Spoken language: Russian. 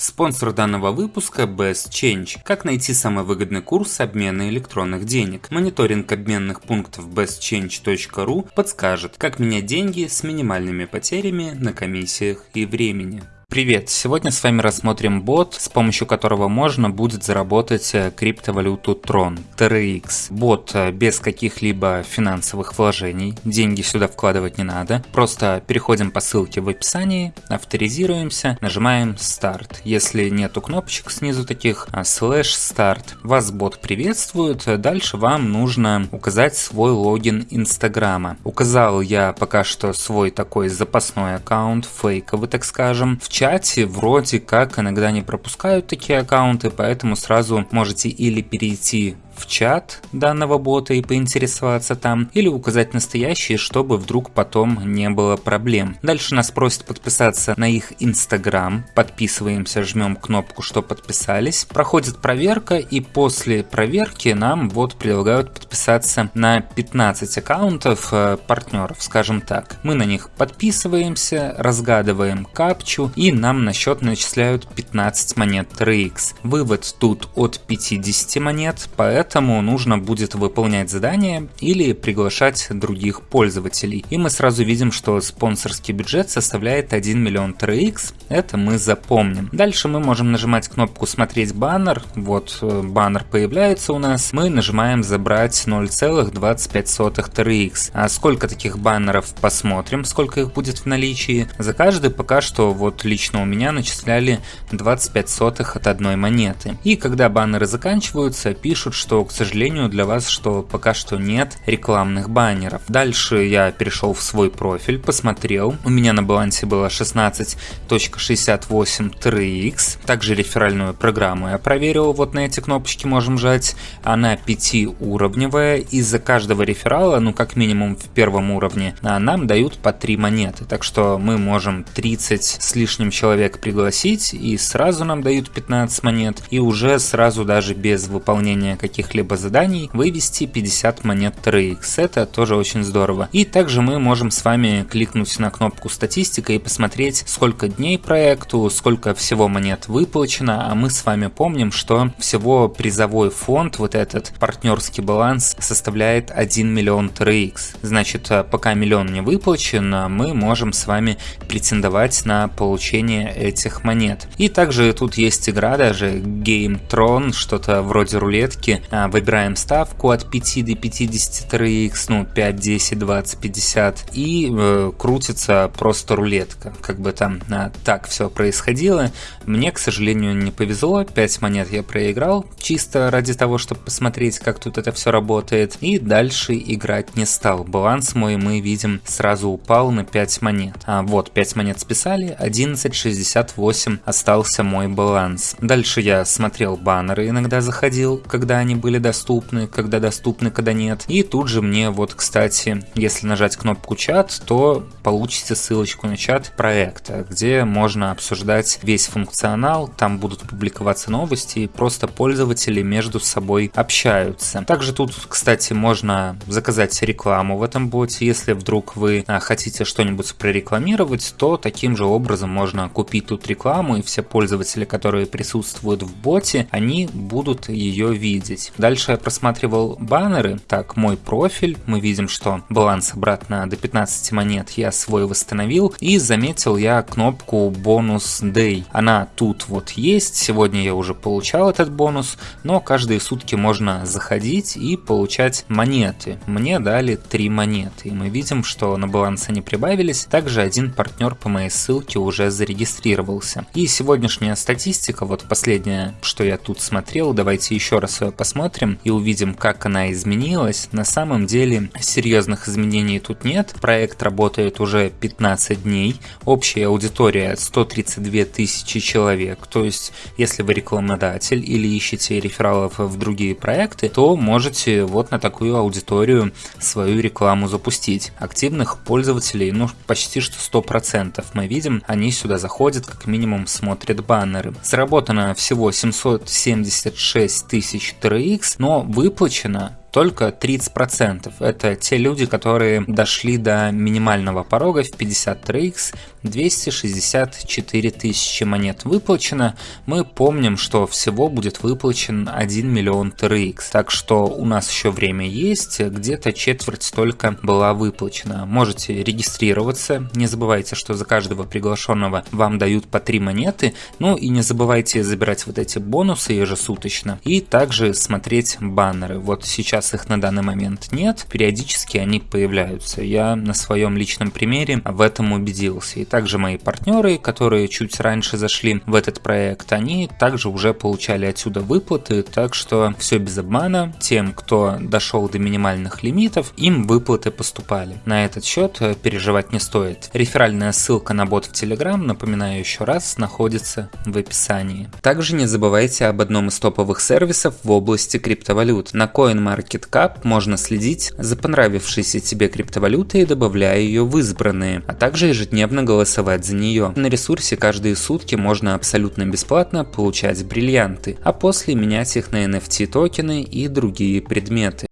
Спонсор данного выпуска Best Change. Как найти самый выгодный курс обмена электронных денег? Мониторинг обменных пунктов bestchange.ru подскажет, как менять деньги с минимальными потерями на комиссиях и времени. Привет! Сегодня с вами рассмотрим бот, с помощью которого можно будет заработать э, криптовалюту Tron, TRX. Бот э, без каких-либо финансовых вложений, деньги сюда вкладывать не надо. Просто переходим по ссылке в описании, авторизируемся, нажимаем Start. Если нету кнопочек снизу таких, а слэш Start, вас бот приветствует. Дальше вам нужно указать свой логин Инстаграма. Указал я пока что свой такой запасной аккаунт, фейковый так скажем. В чате вроде как иногда не пропускают такие аккаунты, поэтому сразу можете или перейти в чат данного бота и поинтересоваться там, или указать настоящий, чтобы вдруг потом не было проблем. Дальше нас просят подписаться на их инстаграм, подписываемся, жмем кнопку, что подписались, проходит проверка и после проверки нам вот предлагают подписаться на 15 аккаунтов э, партнеров, скажем так. Мы на них подписываемся, разгадываем капчу и нам на счет начисляют 15 монет TRX. Вывод тут от 50 монет, поэтому поэтому нужно будет выполнять задания или приглашать других пользователей. И мы сразу видим, что спонсорский бюджет составляет 1 миллион TRX, это мы запомним. Дальше мы можем нажимать кнопку «Смотреть баннер», вот э, баннер появляется у нас, мы нажимаем «Забрать 0,25 TRX». А сколько таких баннеров посмотрим, сколько их будет в наличии. За каждый пока что вот лично у меня начисляли 25 сотых от одной монеты. И когда баннеры заканчиваются, пишут, что к сожалению, для вас, что пока что нет рекламных баннеров. Дальше я перешел в свой профиль, посмотрел. У меня на балансе было 16.68 TRX. Также реферальную программу я проверил. Вот на эти кнопочки можем жать. Она 5-уровневая. И за каждого реферала, ну как минимум в первом уровне, а, нам дают по 3 монеты. Так что мы можем 30 с лишним человек пригласить и сразу нам дают 15 монет. И уже сразу даже без выполнения каких каких-либо заданий вывести 50 монет TRX. Это тоже очень здорово. И также мы можем с вами кликнуть на кнопку статистика и посмотреть, сколько дней проекту, сколько всего монет выплачено, а мы с вами помним, что всего призовой фонд, вот этот партнерский баланс, составляет 1 миллион TRX. Значит, э, пока миллион не выплачен, мы можем с вами претендовать на получение этих монет. И также тут есть игра даже Game Tron, что-то вроде рулетки, выбираем ставку от 5 до 53x, ну 5, 10, 20, 50 и э, крутится просто рулетка. Как бы там а, так все происходило. Мне, к сожалению, не повезло. 5 монет я проиграл, чисто ради того, чтобы посмотреть, как тут это все работает. И дальше играть не стал. Баланс мой мы видим сразу упал на 5 монет. А вот 5 монет списали, 11,68 остался мой баланс. Дальше я смотрел баннеры, иногда заходил, когда они были доступны, когда доступны, когда нет. И тут же мне вот, кстати, если нажать кнопку чат, то получите ссылочку на чат проекта, где можно обсуждать весь функционал, там будут публиковаться новости, и просто пользователи между собой общаются. Также тут, кстати, можно заказать рекламу в этом боте, если вдруг вы а, хотите что-нибудь прорекламировать, то таким же образом можно купить тут рекламу, и все пользователи, которые присутствуют в боте, они будут ее видеть. Дальше я просматривал баннеры. Так, мой профиль. Мы видим, что баланс обратно до 15 монет я свой восстановил. И заметил я кнопку бонус day. Она тут вот есть. Сегодня я уже получал этот бонус. Но каждые сутки можно заходить и получать монеты. Мне дали 3 монеты. И мы видим, что на баланс они прибавились. Также один партнер по моей ссылке уже зарегистрировался. И сегодняшняя статистика, вот последняя, что я тут смотрел, давайте еще раз ее посмотрим посмотрим и увидим, как она изменилась. На самом деле серьезных изменений тут нет. Проект работает уже 15 дней. Общая аудитория 132 тысячи человек. То есть, если вы рекламодатель или ищете рефералов в другие проекты, то можете вот на такую аудиторию свою рекламу запустить. Активных пользователей, ну, почти что 100% мы видим, они сюда заходят, как минимум смотрят баннеры. Заработано всего 776 тысяч TRX, но выплачено только 30%. Это те люди, которые дошли до минимального порога в 50 TRX, 264 тысячи монет выплачено. Мы помним, что всего будет выплачен 1 миллион TRX, так что у нас еще время есть, где-то четверть только была выплачена. Можете регистрироваться, не забывайте, что за каждого приглашенного вам дают по 3 монеты, ну и не забывайте забирать вот эти бонусы ежесуточно и также смотреть баннеры. Вот сейчас их на данный момент нет, периодически они появляются. Я на своем личном примере в этом убедился. И также мои партнеры, которые чуть раньше зашли в этот проект, они также уже получали отсюда выплаты, так что все без обмана. Тем, кто дошел до минимальных лимитов, им выплаты поступали. На этот счет переживать не стоит. Реферальная ссылка на бот в Telegram, напоминаю еще раз, находится в описании. Также не забывайте об одном из топовых сервисов в области криптовалют. На CoinMarketCap можно следить за понравившейся тебе криптовалютой, добавляя ее в избранные, а также ежедневно голосовать за нее. На ресурсе каждые сутки можно абсолютно бесплатно получать бриллианты, а после менять их на NFT токены и другие предметы.